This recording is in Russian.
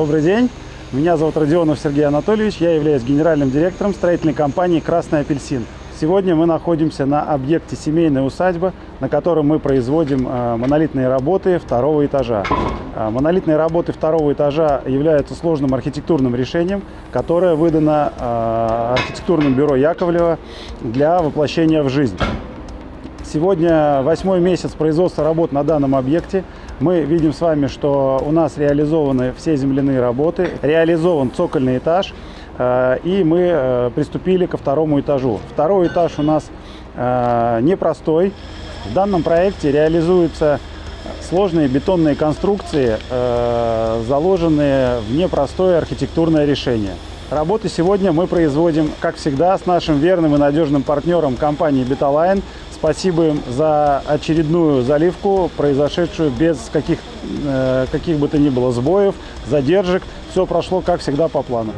Добрый день. Меня зовут Родионов Сергей Анатольевич. Я являюсь генеральным директором строительной компании «Красный апельсин». Сегодня мы находимся на объекте семейной усадьбы, на котором мы производим э, монолитные работы второго этажа. Э, монолитные работы второго этажа являются сложным архитектурным решением, которое выдано э, архитектурным бюро Яковлева для воплощения в жизнь. Сегодня восьмой месяц производства работ на данном объекте. Мы видим с вами, что у нас реализованы все земляные работы, реализован цокольный этаж, э, и мы э, приступили ко второму этажу. Второй этаж у нас э, непростой. В данном проекте реализуются сложные бетонные конструкции, заложенные в непростое архитектурное решение. Работы сегодня мы производим, как всегда, с нашим верным и надежным партнером компании «Беталайн», Спасибо им за очередную заливку, произошедшую без каких, э, каких бы то ни было сбоев, задержек. Все прошло, как всегда, по плану.